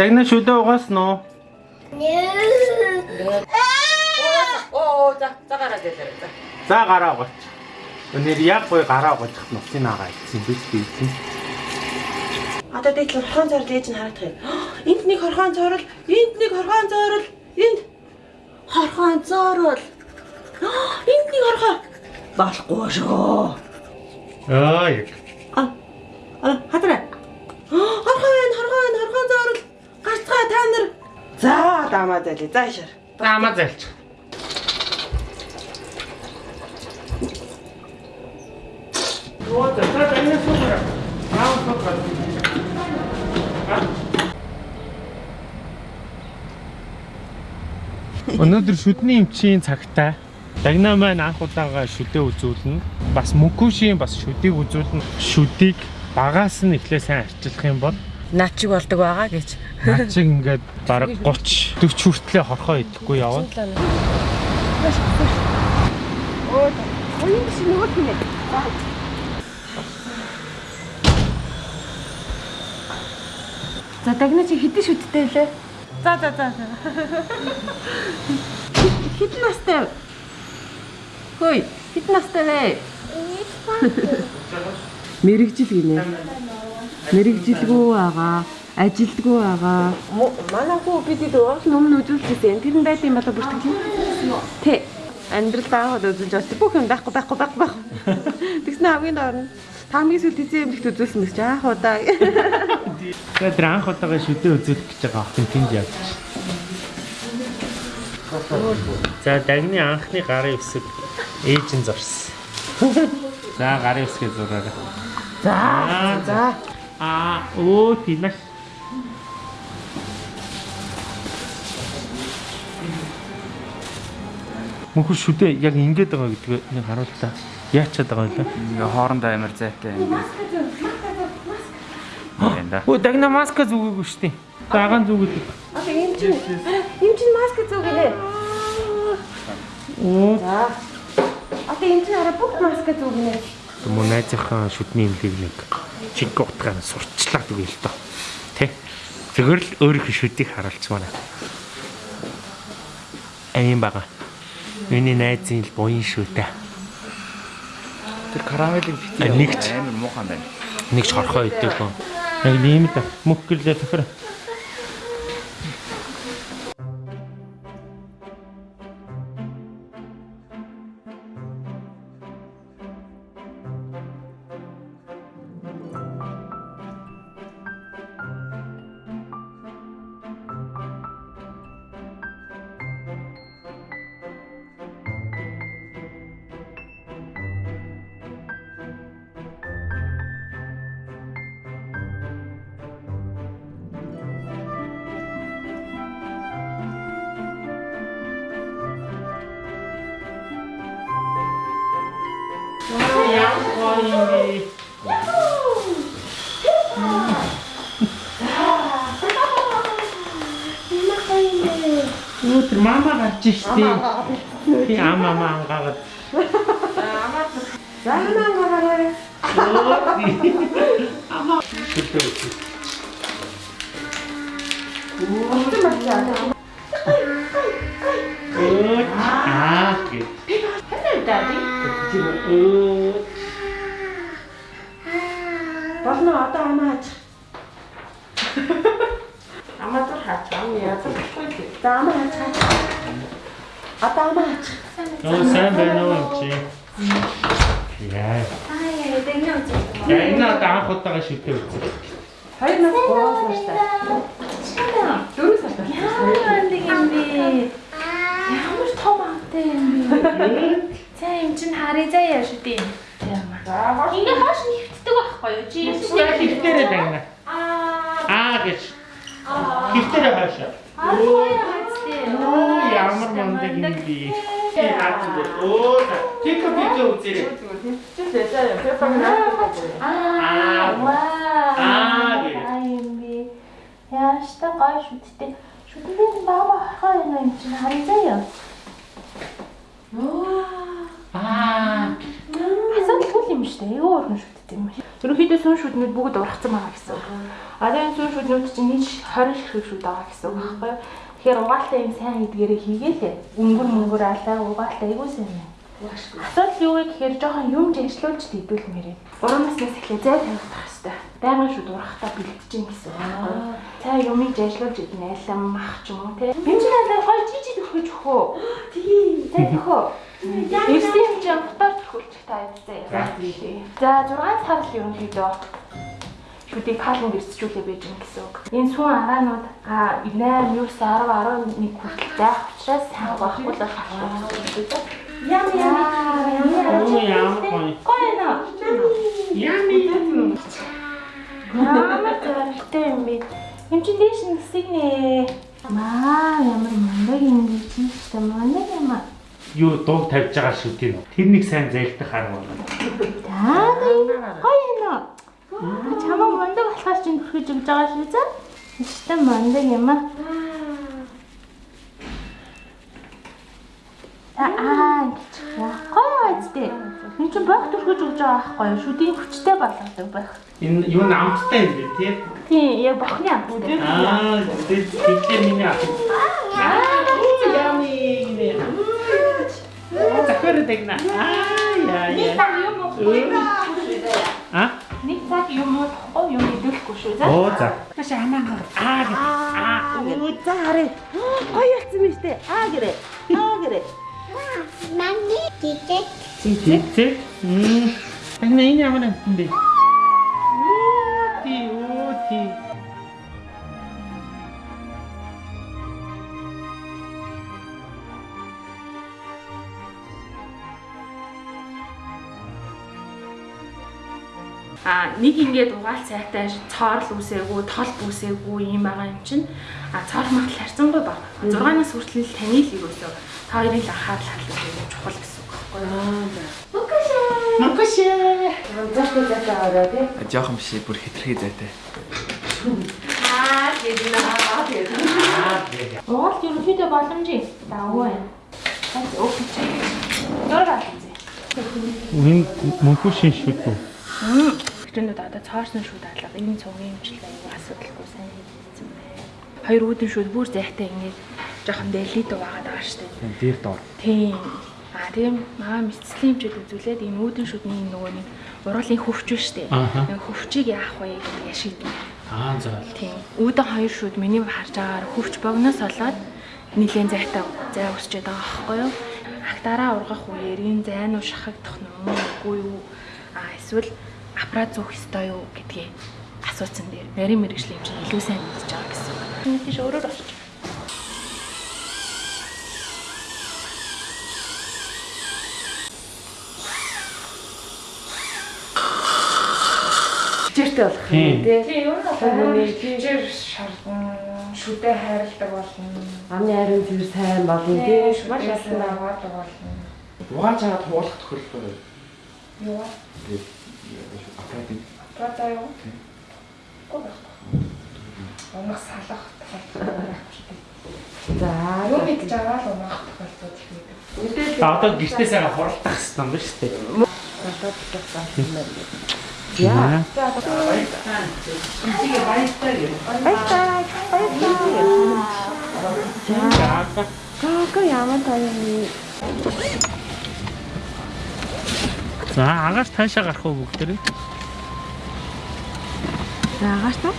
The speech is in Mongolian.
Дагна шүдэ угааснаа уу? Оо за за гараад ялаа. За. Гараа гоч. Өнөр яг гой гараа гочих нуцын агаа ийцэн биш би ийцэн. Одоо дээд хорхон цорол ээж нь харагдах юм. Энд нэг хорхон цорол, энд нэг хорхон цорол, энд хорхон цорол. Энд нэг хорхон. Болохгүй шүү. Аа. А а хатраа. За дамаа зали. За ишэр. Таамаа зайлч. Оо за за дагна суугаа. Аа суугаа. Өнөөдөр шүдний эмчийн цагтаа Дагна маань анх удаага шүдээ үзүүлнэ. Бас мөкүшийн бас шүдийг үзүүлнэ. Шүдийг багаас нь эхлээ сайн арчилах юм бол Наад чиг болдог байгаа гэж. над чиг ингээд бараг 30 40 хүртлээр хорхоо идэхгүй явна. Оо, оюун шиг нөгөө тийм ээ. За дагна чи хэдэн шүттэй лээ? За за за. Хэдэн настай? Хөөе, хэдэн настай вэ? Мэрэгжил гинэ. Мэрэгжилгүй байгаа, ажилдгүй байгаа. Манай хүү бидэд уусан өмнө үзүүлчихсэн. Тэр нь байт юм болоо бүртгэж. Тэ. Амьдрал даахад үзүүлж бас бүх юм байхгүй байхгүй байхгүй байхгүй. Тэгснэ хамгийн доор нь хамгийн сүүл тийзээ юм ихт үзүүлсэн гэж яах удаа. Тэгээд тэр анх удаага шүдээ үзүүлэх гэж байгаа охин тэнд явж. За дагны анхны гарын үсэг ээж нь зорсон. За гарын үсгээ зураарай. За за. Аа оо тинаш. Мөнхөр шүдээ яг ингэж байгаа гэдгийг нэг харуултаа. Яачаад байгаа юм бэ? Ингээ хоорондоо амар зайтай да. Өө дагна маска зүгээгүй шүү дээ. Дагаан зүгээд. Одоо юм чинь юм чинь маск зүг гинэ. Оо За. Одоо юм чинь арай бүх маск зүг гинэ. Мөн найзынхаа шүдний имлийг нэг чиг утгаар сурчлаад үгүй л доо. Тэ? Зөвхөн л өөрийнхөө шүдийг харуулцмаар. Аян бага. Миний найзын л буян шүү дээ. Тэр. А, нэгч. амар муухан байна. Нэг ч хорхоо гоо. Яг ийм л мөхгөлөө тохир. Өдөр мама гарч штий. Би ама маа ангаад. За хамаа гараарай. Аа гэ. Өө Болно За амаа хаач. Одоо амаа хаач. Оо сайн байна уу чи? Яа. Аа, дэгнэ үзээ. Я энэ одоо анх удаага шүтээ үзээ. Хоёр нас гурван настай. Чамаа. Дөрөв настай. Яа, нэг юм бэ? Ямар том амтай юм бэ? За юм чин харъя заяа шүү дээ. За хоош. Ингээ хоош нэвтдэг байхгүй юу? Чи Яг хөвтөрөө дагна. Аа, Аа гэж. Хаашаа. аа хоёр хацтэй. Оо ямар мундаг юм би. Оо тик тик үзээрэй. Чи зэжээ. Пеппаг наа. Аа, вау. Аа, гэ. Аа юм бэ. Яаштай гой шүттэй. Шүтний баба хаа юм чин харъя заяа. Аа. Асуултгүй юм шүү дээ. Айгүй уран шүтдэг юм. Ерөнхийдөө сүн шүднүүд бүгд ургацсан байгаа гэсэн. Одоо энэ сүн шүднүүд чинь нийт 20 ширхэг шүд байгаа гэсэн үг байхгүй юу? Тэгэхээр угаалтай юм сайн гэдгээрээ хийгээл өнгөр мөнгөр алаа угаалтай айгүй сайн юм. Асуудал юу вэ гэхээр жоохон юм жижлүүлж дийдүүлмээрээ. Уран наснаас эхлээ зай тавих хэрэгтэй. Байнгын шүд урахтаа бэлтэж гин гэсэн үг? Цаа юмыг жижлүүлж идэх айлам мах ч юм уу те. Энд чинь алаа гой жижиг төрхөж өгөө. Тийм. Төхөө. Эрсэн юм чинь ботор төрхүүлчих та ядзаа. За 6 сар л ерөнхийдөө шүдийг каланд ирсчүүлээ байж гэн гэсэн үг. Энэ сүүн агаанууд а 8, 9, 10, 11 хүртэл байх учраас сайн байхгүй л болох. Ями ями гоё. гоё нэ. Ями. Ямар зөрөлтэй юм бэ? Эм чинь дээш нь хэсэг нэ. Маа ямар мундаг юм бэ чи ч мундаг юм аа. Юу дууг тавьж байгаа шүү тийм. Тэрнийг сайн зайлдах арга байна. Аа гоё нэ. Чамаа мундаг болохоор чинь хүрхэж өгж байгаа шүү заа. Эсвэл мундаг юм аа. Аа ингэж гоё үстэй. Энд чинь байх төрхөж өгж байгаа байхгүй юу? Шүдийн хүчтэй болгодог байх. Энэ юу н амттай юм бэ тий? Тийм, яг бохны амттай. Аа тэгэхээр миний ах. Аа ями гинэ. Захаар дэгнэ. Аа яа яа. Нэг юм уу? А? Юм уу? Хоо юм идэвхгүй шүү заа. Оо за. Маш аман аа гэ. Аа Үу за харъя. Гоё болсон биз дээ. Аа гэрэ. Аа гэрэ. Зэг зэг. Мм. Тань энэ ямар юм бэ? А нэг ингээд угаал цайтай цоорл үсээгүй, тол бүсээгүй юм байгаа юм чинь. А цоор магтал харьцангуй бага. 6-наас хүртэл таны л юусоо та хоёрын л анхаарал хандуулах чухал гэсэн үг байхгүй юу? Макашэ. Зашгүй зашаа ороо тий. Жохон биш бүр хитрхи зайтай. Аа тийм аа тийм. Угаалт ерөнхийдөө боломжийн дагуу байна. Бас өөхөж. Дөрөв алзээ. Үн мөнхөө шин шүд үү? Хичээнүүд одоо цоорсон шүүд алга энэ цугийн имжил аюу асуудалгүй сайн хийсэн байна. Хоёр үүдэн шүүд бүр зайтай ингээд жоохон дэлхий дуу байгаа даа штэ. Дээр доор. Тийм. А тийм маа мэдслийн хэмжээд үзүүлээд энэ үүдэн шүдний нөгөө нэг уруулын хөвч штэ. Ааха. Нэг хөвчийг яах вэ гэдэг яшиг. Аа за. Тийм. Үүдэн хоёр шүд миний харж байгаагаар хөвч богноос олоод нилээн зайтай зай өсчээд байгаа байхгүй юу? Актараа ургах үеэр энэ зай нь шахагдах нь үгүй юу? А эсвэл аппарат зүүх ёстой юу гэдгийг асуусан дээр нарийн мэрэгжлийн хэмжээ илүү сайн мэдж байгаа гэсэн. Нэг тийш өөрөөр очиж. Хичээртэй болох юм тий. Тийм, ер нь Хүмүүний хичээр шаардна, шүдэ хайрладаг болно. Амны харин зэр сайн болно тий. Маш олон аваадаг болно. Угааж чагаад хуулах тохиолдол Юу? Прата юу? Гоо байх. Унах салах тохиолдол. За. Юу гэж байгаа л унах тохиолдол их байдаг. Мэдээлэл одоо гэртээ сайхан хуралдах хэрэгтэй юм байна шүү дээ. болоод байгаа юм байна. Яа. За. Гоо ямар таа юм. За агаас таашаа гарах уу бүгдээрээ? За агаас та.